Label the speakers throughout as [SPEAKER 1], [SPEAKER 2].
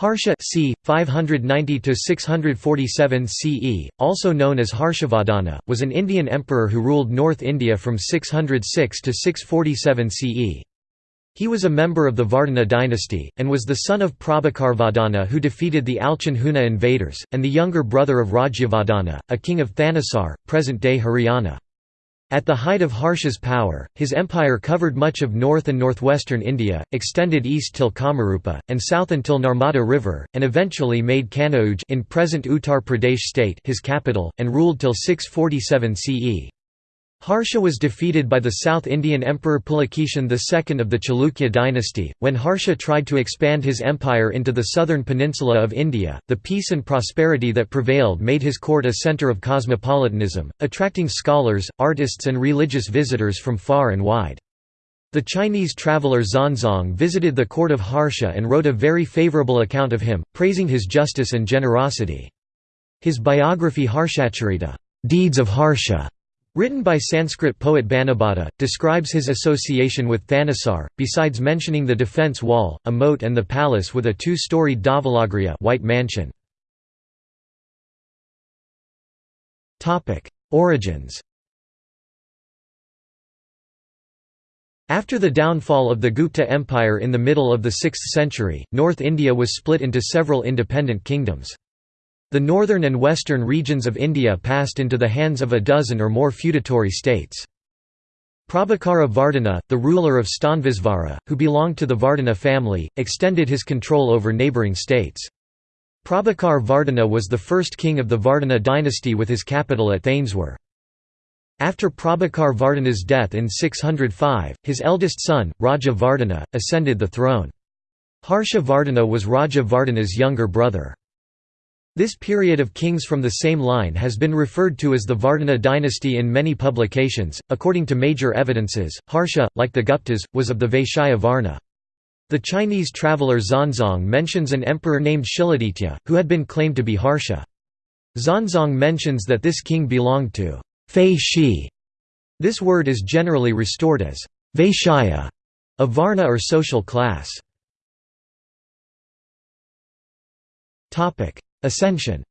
[SPEAKER 1] Harsha c. 590–647 CE, also known as Harshavardhana, was an Indian emperor who ruled North India from 606 to 647 CE. He was a member of the Vardhana dynasty, and was the son of Prabhakarvardhana who defeated the Alchon Huna invaders, and the younger brother of Rajyavardhana, a king of Thanesar, present-day Haryana. At the height of Harsha's power, his empire covered much of north and northwestern India, extended east till Kamarupa, and south until Narmada River, and eventually made Kanauj in present Uttar Pradesh state his capital, and ruled till 647 CE. Harsha was defeated by the South Indian Emperor Pulakeshin II of the Chalukya dynasty. When Harsha tried to expand his empire into the southern peninsula of India, the peace and prosperity that prevailed made his court a centre of cosmopolitanism, attracting scholars, artists, and religious visitors from far and wide. The Chinese traveller Xuanzang visited the court of Harsha and wrote a very favourable account of him, praising his justice and generosity. His biography Harshacharita Deeds of Harsha Written by Sanskrit poet Banabhata, describes his association with Thanesar, besides mentioning the defence wall, a moat and the palace with a two-storied Dhavalagriha white mansion. Origins After the downfall of the Gupta Empire in the middle of the 6th century, North India was split into several independent kingdoms. The northern and western regions of India passed into the hands of a dozen or more feudatory states. Prabhakara Vardhana, the ruler of Stanvisvara, who belonged to the Vardhana family, extended his control over neighbouring states. Prabhakar Vardhana was the first king of the Vardhana dynasty with his capital at Thaneswar. After Prabhakar Vardhana's death in 605, his eldest son, Rajya Vardhana, ascended the throne. Harsha Vardhana was Rajya Vardhana's younger brother. This period of kings from the same line has been referred to as the Vardhana dynasty in many publications. According to major evidences, Harsha, like the Guptas, was of the Vaishya Varna. The Chinese traveller Xuanzang mentions an emperor named Shiladitya, who had been claimed to be Harsha. Xuanzang mentions that this king belonged to Fei Shi. This word is generally restored as Vaishya, a Varna or social class. Ascension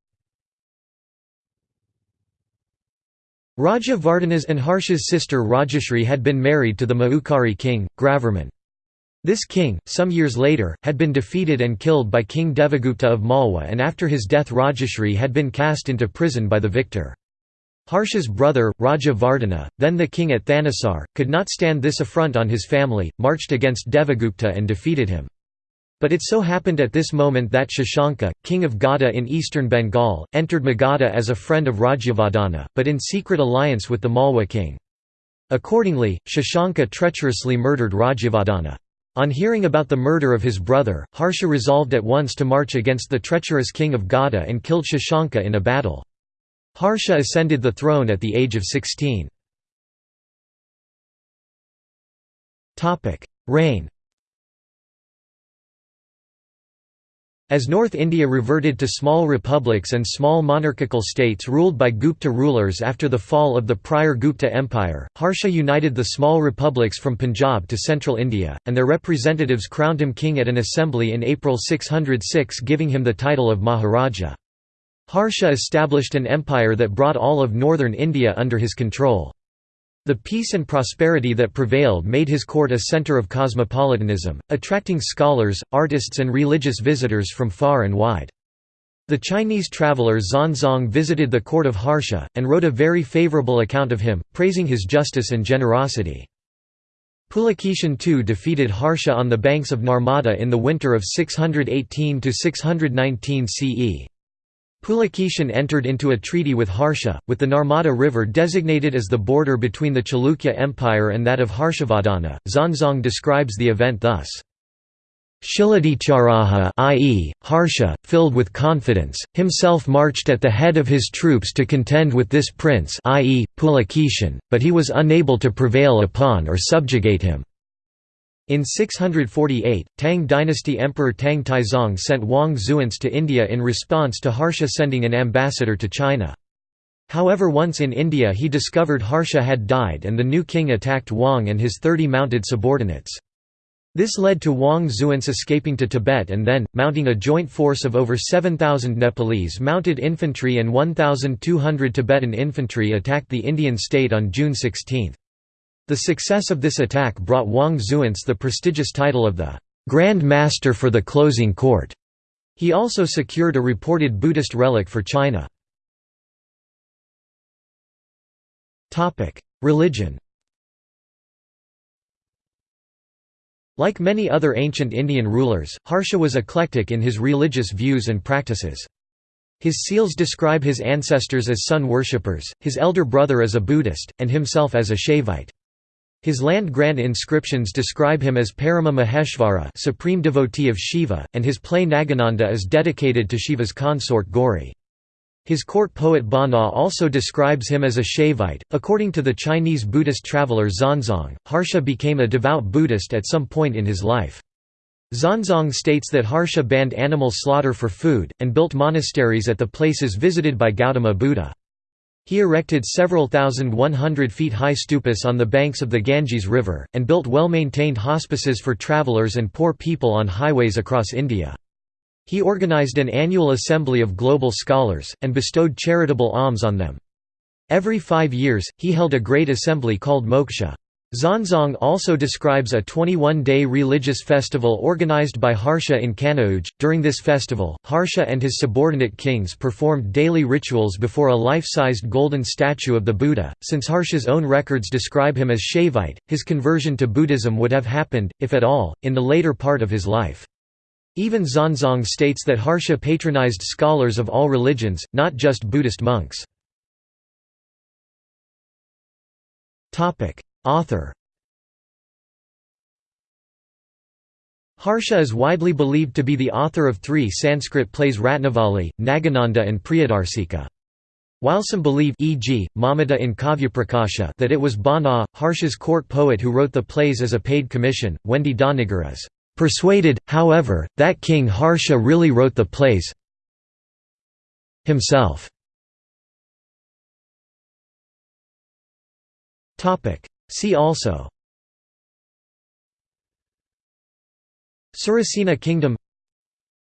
[SPEAKER 1] Rajya Vardhana's and Harsha's sister Rajashri had been married to the Maukhari king, Grahavarman. This king, some years later, had been defeated and killed by King Devagupta of Malwa and after his death Rajashri had been cast into prison by the victor. Harsha's brother, Rajya Vardhana, then the king at Thanesar, could not stand this affront on his family, marched against Devagupta and defeated him. But it so happened at this moment that Shashanka, king of Gauda in eastern Bengal, entered Magadha as a friend of Rajyavardhana, but in secret alliance with the Malwa king. Accordingly, Shashanka treacherously murdered Rajyavardhana. On hearing about the murder of his brother, Harsha resolved at once to march against the treacherous king of Gauda and killed Shashanka in a battle. Harsha ascended the throne at the age of 16. Reign As North India reverted to small republics and small monarchical states ruled by Gupta rulers after the fall of the prior Gupta Empire, Harsha united the small republics from Punjab to central India, and their representatives crowned him king at an assembly in April 606 giving him the title of Maharaja. Harsha established an empire that brought all of northern India under his control. The peace and prosperity that prevailed made his court a center of cosmopolitanism, attracting scholars, artists and religious visitors from far and wide. The Chinese traveller Xuanzang visited the court of Harsha, and wrote a very favourable account of him, praising his justice and generosity. Pulakeshin II defeated Harsha on the banks of Narmada in the winter of 618–619 CE. Pulakeshin entered into a treaty with Harsha, with the Narmada River designated as the border between the Chalukya Empire and that of Harshavardhana. Xuanzang describes the event thus. Shiladitya i.e., Harsha, filled with confidence, himself marched at the head of his troops to contend with this prince i.e., Pulakeshin, but he was unable to prevail upon or subjugate him. In 648, Tang dynasty Emperor Tang Taizong sent Wang Xuance to India in response to Harsha sending an ambassador to China. However once in India he discovered Harsha had died and the new king attacked Wang and his thirty mounted subordinates. This led to Wang Xuance escaping to Tibet and then, mounting a joint force of over 7,000 Nepalese mounted infantry and 1,200 Tibetan infantry attacked the Indian state on June 16. The success of this attack brought Wang Xuance the prestigious title of the Grand Master for the Closing Court. He also secured a reported Buddhist relic for China. Religion Like many other ancient Indian rulers, Harsha was eclectic in his religious views and practices. His seals describe his ancestors as sun worshippers, his elder brother as a Buddhist, and himself as a Shaivite. His land grant inscriptions describe him as Parama Maheshvara supreme devotee of Shiva, and his play Nagananda is dedicated to Shiva's consort Gauri. His court poet Bana also describes him as a Shaivite. According to the Chinese Buddhist traveler Xuanzang, Harsha became a devout Buddhist at some point in his life. Xuanzang states that Harsha banned animal slaughter for food, and built monasteries at the places visited by Gautama Buddha. He erected several thousand one hundred feet high stupas on the banks of the Ganges River, and built well-maintained hospices for travelers and poor people on highways across India. He organized an annual assembly of global scholars, and bestowed charitable alms on them. Every five years, he held a great assembly called Moksha. Xuanzang also describes a 21-day religious festival organized by Harsha in Kanauj. During this festival, Harsha and his subordinate kings performed daily rituals before a life-sized golden statue of the Buddha. Since Harsha's own records describe him as Shaivite, his conversion to Buddhism would have happened, if at all, in the later part of his life. Even Xuanzang states that Harsha patronized scholars of all religions, not just Buddhist monks. Author Harsha is widely believed to be the author of three Sanskrit plays Ratnavali, Nagananda and Priyadarsika. While some believe e.g., Mammata in Kavyaprakasha that it was Bana, Harsha's court poet who wrote the plays as a paid commission, Wendy Doniger is Persuaded, however, that King Harsha really wrote the plays himself. See also Surasena Kingdom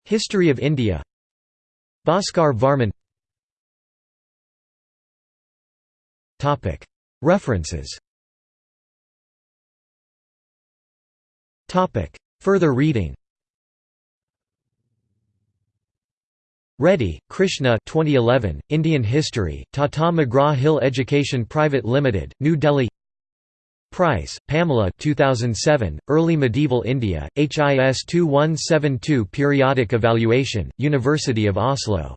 [SPEAKER 1] History of India Bhaskar Varman References Further reading Reddy, Krishna 2011, Indian History, Tata McGraw-Hill Education Private Limited, New Delhi Price, Pamela 2007, Early Medieval India, HIS 2172 Periodic Evaluation, University of Oslo.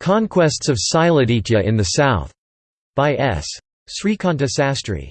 [SPEAKER 1] Conquests of Siladitya in the South. By S. Srikanta Sastry.